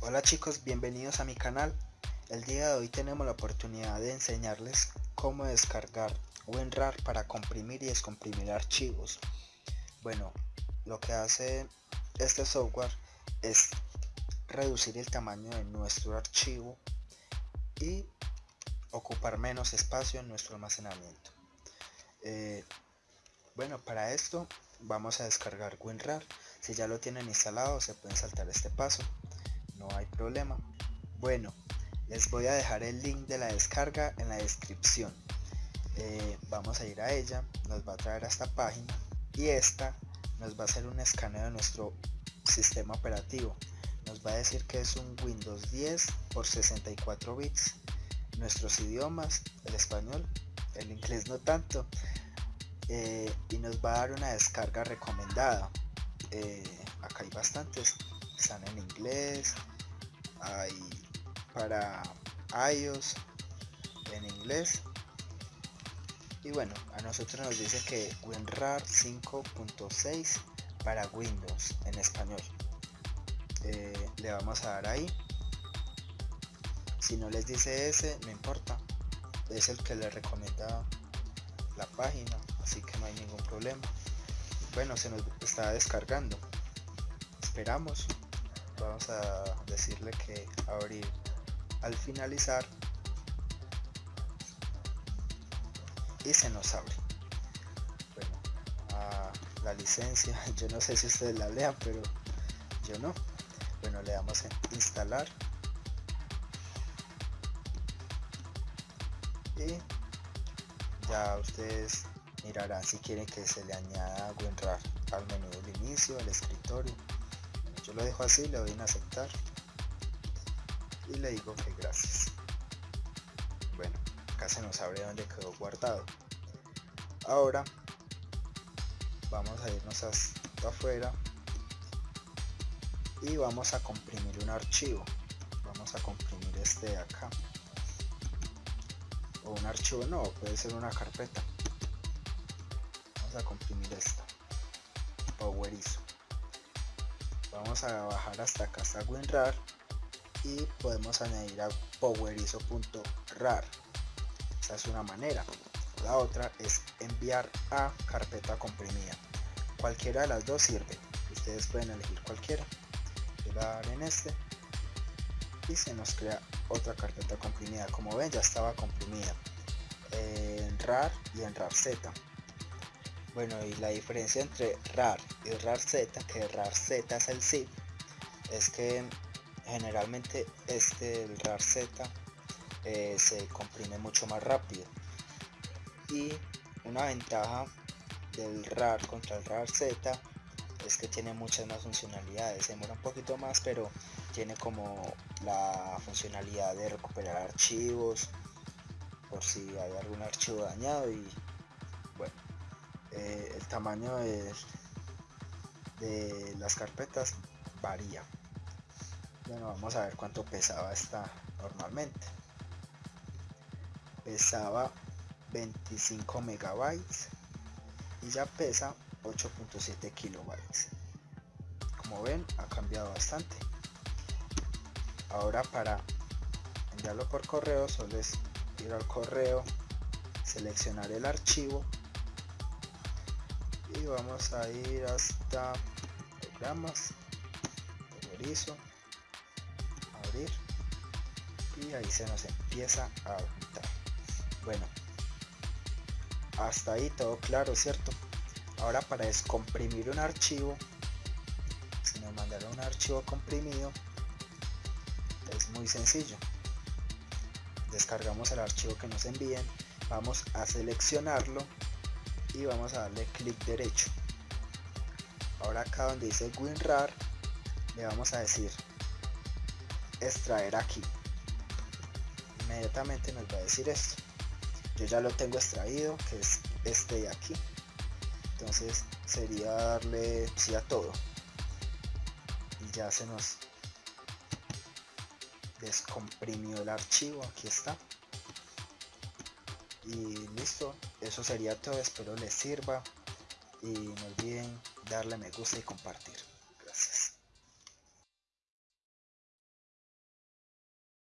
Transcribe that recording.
Hola chicos, bienvenidos a mi canal. El día de hoy tenemos la oportunidad de enseñarles cómo descargar WinRAR para comprimir y descomprimir archivos. Bueno, lo que hace este software es reducir el tamaño de nuestro archivo y ocupar menos espacio en nuestro almacenamiento. Eh, bueno, para esto vamos a descargar WinRAR. Si ya lo tienen instalado se pueden saltar este paso, no hay problema. Bueno, les voy a dejar el link de la descarga en la descripción. Eh, vamos a ir a ella, nos va a traer a esta página y esta nos va a hacer un escaneo de nuestro sistema operativo. Nos va a decir que es un Windows 10 por 64 bits. Nuestros idiomas, el español, el inglés no tanto. Eh, y nos va a dar una descarga recomendada. Eh, acá hay bastantes, están en inglés, hay para iOS en inglés y bueno a nosotros nos dice que WinRAR 5.6 para Windows en español eh, le vamos a dar ahí si no les dice ese no importa es el que le recomienda la página así que no hay ningún problema. Bueno se nos está descargando. Esperamos. Vamos a decirle que abrir al finalizar y se nos abre. Bueno la licencia yo no sé si ustedes la lean pero yo no. Bueno le damos en instalar ya ustedes mirarán si quieren que se le añada WinRAR al menú del inicio al escritorio. Yo lo dejo así le doy en aceptar. Y le digo que gracias. Bueno acá se nos abre donde quedó guardado. Ahora vamos a irnos hasta afuera y vamos a comprimir un archivo. Vamos a comprimir este de acá un archivo no puede ser una carpeta. Vamos a comprimir esto. Powerizo. Vamos a bajar hasta acá hasta WinRAR y podemos añadir a powerizo.rar esa es una manera. La otra es enviar a carpeta comprimida. Cualquiera de las dos sirve. Ustedes pueden elegir cualquiera. Voy a dar en este se nos crea otra carpeta comprimida. Como ven ya estaba comprimida en rar y en rar z. Bueno y la diferencia entre rar y rar z que rar z es el zip es que generalmente este el rar z eh, se comprime mucho más rápido. Y una ventaja del rar contra el rar z es que tiene muchas más funcionalidades. Demora un poquito más pero tiene como la funcionalidad de recuperar archivos por si hay algún archivo dañado y bueno eh, el tamaño de, de las carpetas varía. Bueno vamos a ver cuánto pesaba esta normalmente. Pesaba 25 megabytes y ya pesa 8.7 kilobytes. Como ven ha cambiado bastante ahora para enviarlo por correo solo es ir al correo seleccionar el archivo y vamos a ir hasta programas abrir y ahí se nos empieza a juntar bueno hasta ahí todo claro cierto ahora para descomprimir un archivo si nos mandaron un archivo comprimido es muy sencillo. Descargamos el archivo que nos envíen vamos a seleccionarlo y vamos a darle clic derecho. Ahora acá donde dice WinRAR le vamos a decir extraer aquí. Inmediatamente nos va a decir esto. Yo ya lo tengo extraído que es este de aquí. Entonces sería darle sí a todo. Y ya se nos descomprimió el archivo aquí está. Y listo eso sería todo espero les sirva. Y no olviden darle me gusta y compartir